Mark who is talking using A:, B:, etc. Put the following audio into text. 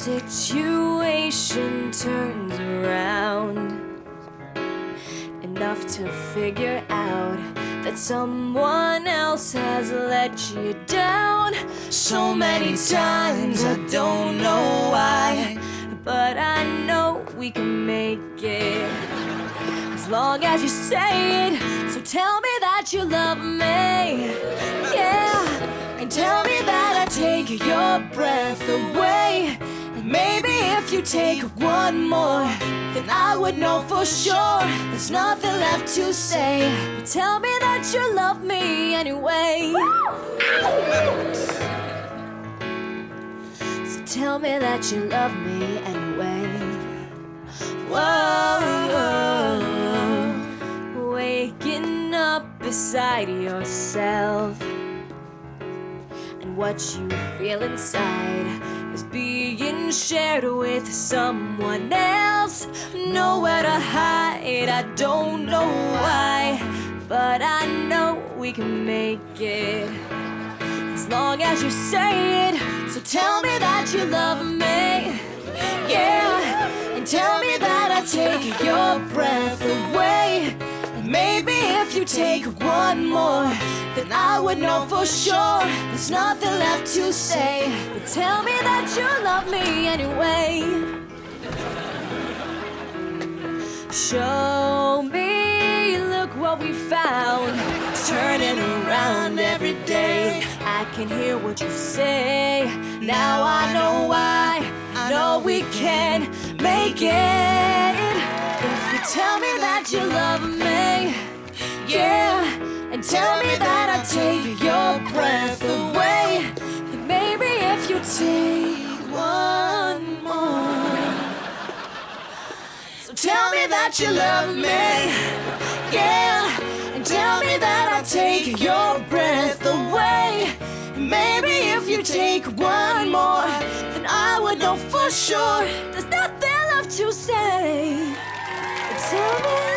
A: situation turns around enough to figure out that someone else has let you down so many times I don't know why but I know we can make it as long as you say it. So tell me that you love me. Yeah and tell me that I take your breath away maybe if you take one more then I would know for sure. There's nothing left to say. But tell me that you love me anyway. So tell me that you love me anyway. Whoa, waking up beside yourself and what you feel inside shared with someone else. Nowhere to hide, I don't know why, but I know we can make it as long as you say it. So tell me that you love me, yeah, and tell me that I take your breath away. Maybe if you take one more, then I would know for sure there's nothing left to say. But tell me that you love me anyway. Show me, look what we found. It's turning around every day. I can hear what you say. Now I know why. I know we can make it. If you tell me that you love me, yeah, and tell me that I take your breath away. And maybe if you take one more. So tell me that you love me, yeah, and tell me that I take your breath away. And maybe if you take one more, then I would know for sure there's nothing left to say. Tell me